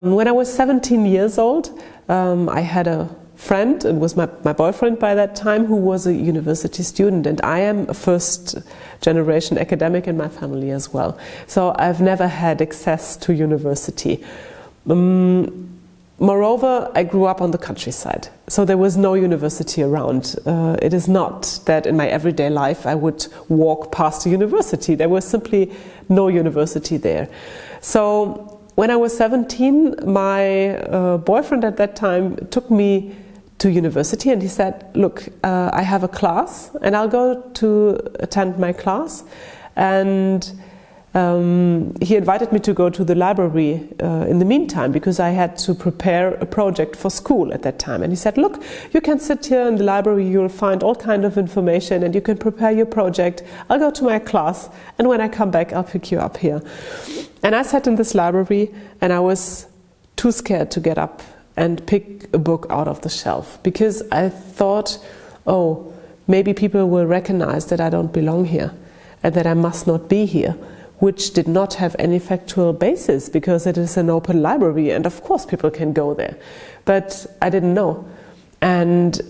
When I was 17 years old, um, I had a friend, it was my, my boyfriend by that time, who was a university student, and I am a first generation academic in my family as well. So I've never had access to university. Um, moreover, I grew up on the countryside, so there was no university around. Uh, it is not that in my everyday life I would walk past a university, there was simply no university there. So when I was 17, my uh, boyfriend at that time took me to university and he said, look, uh, I have a class and I'll go to attend my class. And um, he invited me to go to the library uh, in the meantime because I had to prepare a project for school at that time. And he said, look, you can sit here in the library, you'll find all kind of information and you can prepare your project. I'll go to my class and when I come back, I'll pick you up here. And I sat in this library and I was too scared to get up and pick a book out of the shelf because I thought, oh, maybe people will recognize that I don't belong here and that I must not be here which did not have any factual basis because it is an open library and of course people can go there. But I didn't know. And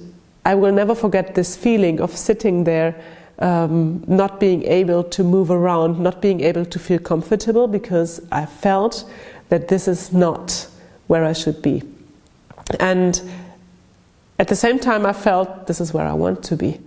I will never forget this feeling of sitting there um, not being able to move around, not being able to feel comfortable because I felt that this is not where I should be. And at the same time I felt this is where I want to be.